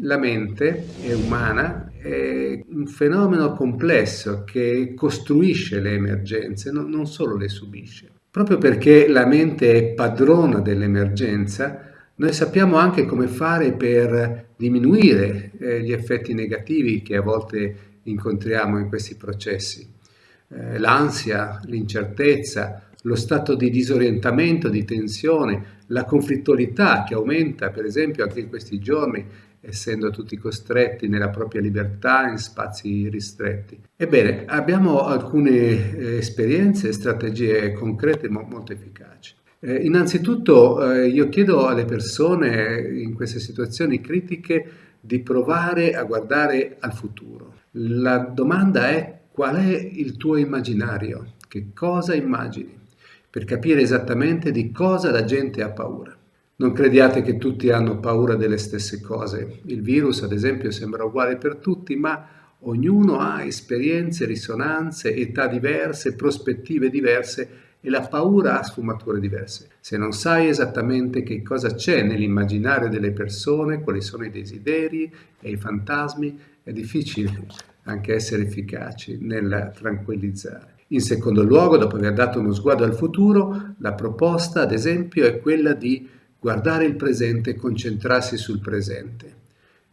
La mente umana, è un fenomeno complesso che costruisce le emergenze, non solo le subisce. Proprio perché la mente è padrona dell'emergenza, noi sappiamo anche come fare per diminuire eh, gli effetti negativi che a volte incontriamo in questi processi. Eh, l'ansia, l'incertezza, lo stato di disorientamento, di tensione, la conflittualità che aumenta, per esempio, anche in questi giorni essendo tutti costretti nella propria libertà in spazi ristretti. Ebbene, abbiamo alcune eh, esperienze e strategie concrete mo molto efficaci. Eh, innanzitutto eh, io chiedo alle persone in queste situazioni critiche di provare a guardare al futuro. La domanda è qual è il tuo immaginario? Che cosa immagini? Per capire esattamente di cosa la gente ha paura. Non crediate che tutti hanno paura delle stesse cose. Il virus, ad esempio, sembra uguale per tutti, ma ognuno ha esperienze, risonanze, età diverse, prospettive diverse e la paura ha sfumature diverse. Se non sai esattamente che cosa c'è nell'immaginario delle persone, quali sono i desideri e i fantasmi, è difficile anche essere efficaci nel tranquillizzare. In secondo luogo, dopo aver dato uno sguardo al futuro, la proposta, ad esempio, è quella di guardare il presente e concentrarsi sul presente.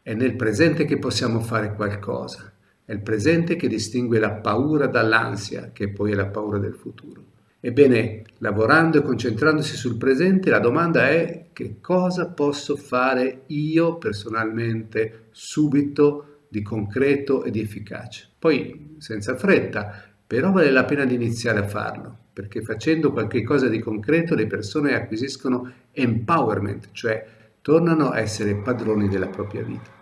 È nel presente che possiamo fare qualcosa. È il presente che distingue la paura dall'ansia, che poi è la paura del futuro. Ebbene, lavorando e concentrandosi sul presente, la domanda è che cosa posso fare io personalmente subito di concreto e di efficace. Poi, senza fretta, però vale la pena di iniziare a farlo perché facendo qualche cosa di concreto le persone acquisiscono empowerment, cioè tornano a essere padroni della propria vita.